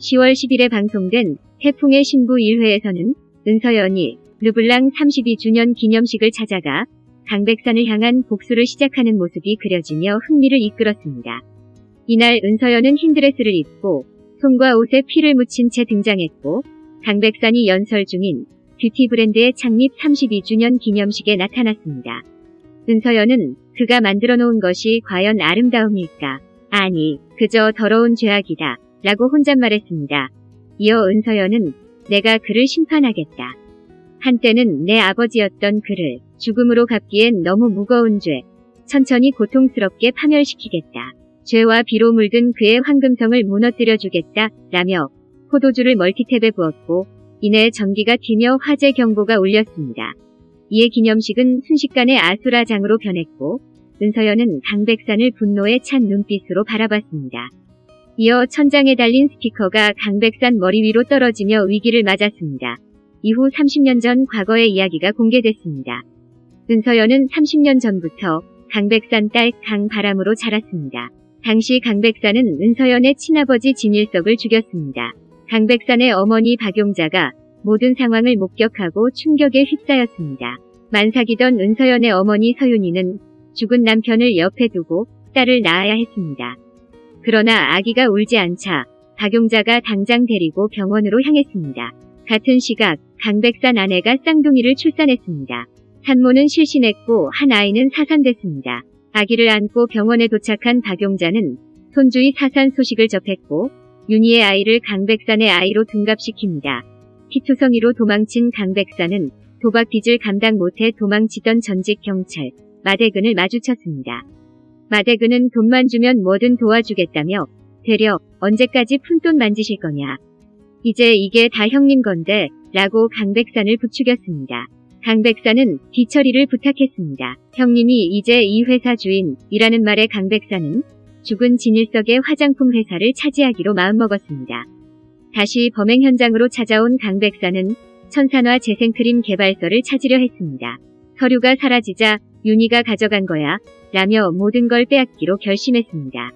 10월 10일에 방송된 태풍의 신부 1회에서는 은서연이 르블랑 32주년 기념식을 찾아가 강백산을 향한 복수를 시작하는 모습이 그려지며 흥미를 이끌었습니다. 이날 은서연은 흰 드레스를 입고 손과 옷에 피를 묻힌 채 등장했고 강백산이 연설 중인 뷰티 브랜드의 창립 32주년 기념식에 나타났습니다. 은서연은 그가 만들어 놓은 것이 과연 아름다움일까? 아니, 그저 더러운 죄악이다. 라고 혼잣말했습니다. 이어 은서연은 내가 그를 심판하겠다. 한때는 내 아버지였던 그를 죽음으로 갚기엔 너무 무거운 죄, 천천히 고통스럽게 파멸시키겠다. 죄와 비로 물든 그의 황금성을 무너뜨려 주겠다. 라며 포도주를 멀티탭에 부었고 이내 전기가 튀며 화재 경보가 울렸습니다. 이에 기념식은 순식간에 아수라장으로 변했고 은서연은 강백산을 분노에 찬 눈빛으로 바라봤습니다. 이어 천장에 달린 스피커가 강백산 머리 위로 떨어지며 위기를 맞았습니다. 이후 30년 전 과거의 이야기가 공개됐습니다. 은서연은 30년 전부터 강백산 딸 강바람으로 자랐습니다. 당시 강백산은 은서연의 친아버지 진일석을 죽였습니다. 강백산의 어머니 박용자가 모든 상황을 목격하고 충격에 휩싸였습니다. 만삭이던 은서연의 어머니 서윤이는 죽은 남편을 옆에 두고 딸을 낳아야 했습니다. 그러나 아기가 울지 않자 박용자가 당장 데리고 병원으로 향했습니다. 같은 시각 강백산 아내가 쌍둥이를 출산했습니다. 산모는 실신했고 한 아이는 사산됐습니다. 아기를 안고 병원에 도착한 박용자는 손주의 사산 소식을 접했고 윤희의 아이를 강백산의 아이로 둔갑시킵니다. 피투성이로 도망친 강백산은 도박 빚을 감당 못해 도망치던 전직 경찰 마대근을 마주쳤습니다. 마대근은 돈만 주면 뭐든 도와주겠다며 되려 언제까지 푼돈 만지실 거냐. 이제 이게 다 형님 건데 라고 강백산을 부추겼습니다. 강백산은 뒤처리를 부탁했습니다. 형님이 이제 이 회사 주인이라는 말에 강백산은 죽은 진일석의 화장품 회사를 차지하기로 마음먹었습니다. 다시 범행 현장으로 찾아온 강백산은 천산화 재생크림 개발서를 찾으려 했습니다. 서류가 사라지자 윤희가 가져간 거야 라며 모든 걸 빼앗기로 결심했습니다.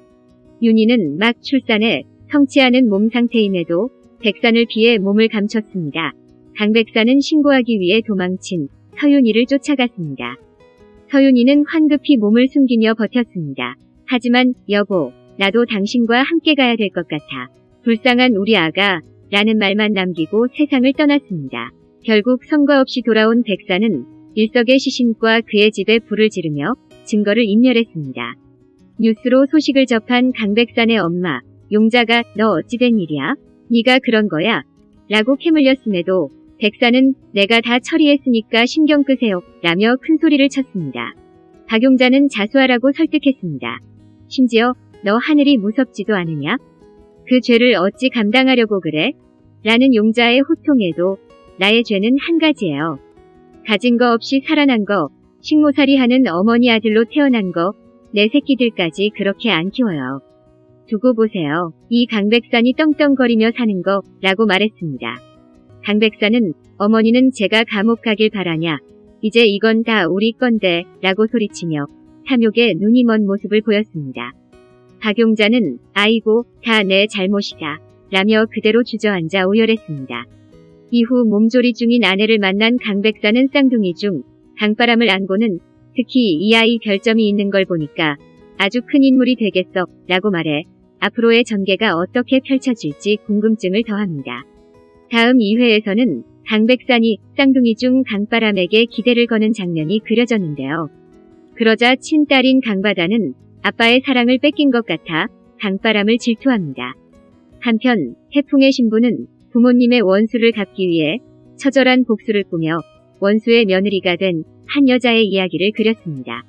윤희는 막 출산해 성취하는 몸 상태임에도 백산을 피해 몸을 감췄습니다. 강백산은 신고하기 위해 도망친 서윤이를 쫓아갔습니다. 서윤이는 황급히 몸을 숨기며 버텼습니다. 하지만 여보, 나도 당신과 함께 가야 될 것 같아. 불쌍한 우리 아가 라는 말만 남기고 세상을 떠났습니다. 결국 성과 없이 돌아온 백사는 일석의 시신과 그의 집에 불을 지르며 증거를 인멸했습니다. 뉴스로 소식을 접한 강백산의 엄마, 용자가 너 어찌된 일이야? 네가 그런 거야? 라고 캐물렸음에도 백사는 내가 다 처리했으니까 신경 끄세요 라며 큰 소리를 쳤습니다. 박용자는 자수하라고 설득했습니다. 심지어 너 하늘이 무섭지도 않으냐? 그 죄를 어찌 감당하려고 그래? 라는 용자의 호통에도 나의 죄는 한 가지예요. 가진 거 없이 살아난 거, 식모살이 하는 어머니 아들로 태어난 거, 내 새끼들까지 그렇게 안 키워요. 두고 보세요. 이 강백산이 떵떵거리며 사는 거 라고 말했습니다. 강백산은 어머니는 제가 감옥 가길 바라냐. 이제 이건 다 우리 건데 라고 소리치며 탐욕에 눈이 먼 모습을 보였습니다. 박용자는 아이고 다 내 잘못이다 라며 그대로 주저앉아 오열했습니다. 이후 몸조리 중인 아내를 만난 강백사는 쌍둥이 중 강바람을 안고는 특히 이 아이 별점이 있는 걸 보니까 아주 큰 인물이 되겠어 라고 말해 앞으로의 전개가 어떻게 펼쳐질지 궁금증을 더합니다. 다음 2회에서는 강백산이 쌍둥이 중 강바람에게 기대를 거는 장면이 그려졌는데요. 그러자 친딸인 강바다는 아빠의 사랑을 뺏긴 것 같아 강바람을 질투합니다. 한편 해풍의 신부는 부모님의 원수를 갚기 위해 처절한 복수를 꾸며 원수의 며느리가 된 한 여자의 이야기를 그렸습니다.